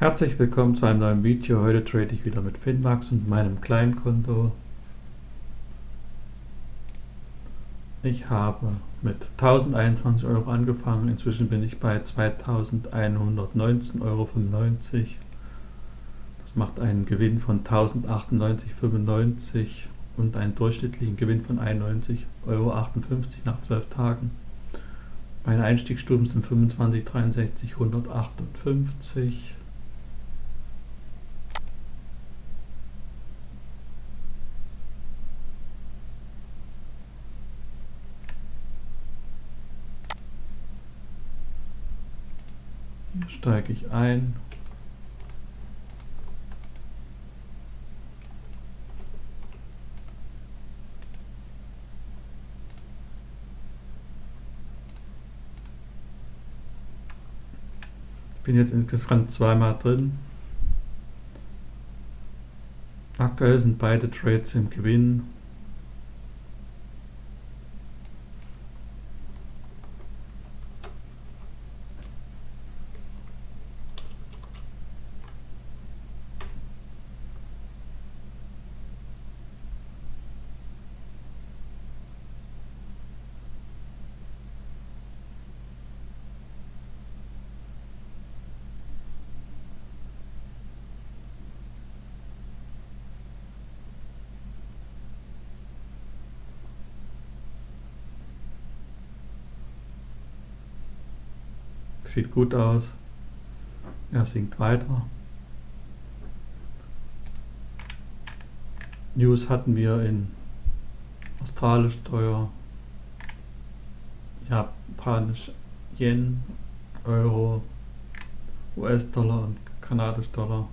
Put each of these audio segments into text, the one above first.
Herzlich willkommen zu einem neuen Video. Heute trade ich wieder mit Finmax und meinem Kleinkonto. Ich habe mit 1021 Euro angefangen. Inzwischen bin ich bei 2119,95 Euro. Das macht einen Gewinn von 1098,95 und einen durchschnittlichen Gewinn von 91,58 Euro nach 12 Tagen. Meine Einstiegsstufen sind 25, 63, 158. steige ich ein. bin jetzt insgesamt zweimal drin. Aktuell sind beide Trades im Gewinn. Sieht gut aus. Er sinkt weiter. News hatten wir in australisch teuer, japanisch Yen, Euro, US-Dollar und kanadisch Dollar.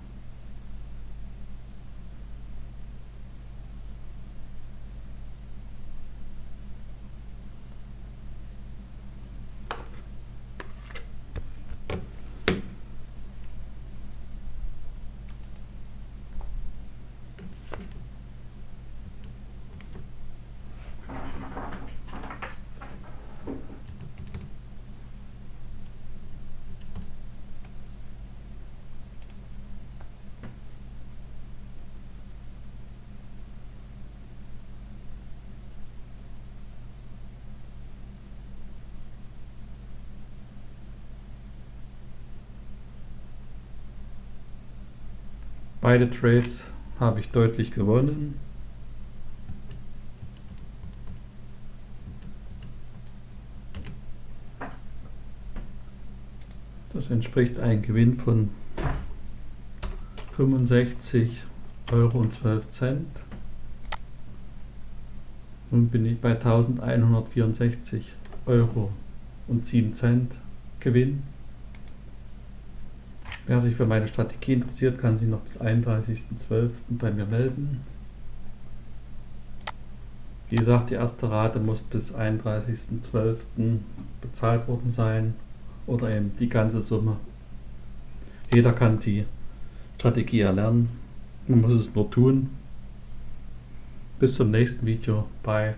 Beide Trades habe ich deutlich gewonnen. Das entspricht einem Gewinn von 65 Euro und 12 Cent. Nun bin ich bei 1164 Euro und 7 Cent Gewinn. Wer sich für meine Strategie interessiert, kann sich noch bis 31.12. bei mir melden. Wie gesagt, die erste Rate muss bis 31.12. bezahlt worden sein oder eben die ganze Summe. Jeder kann die Strategie erlernen. Man muss es nur tun. Bis zum nächsten Video. Bye.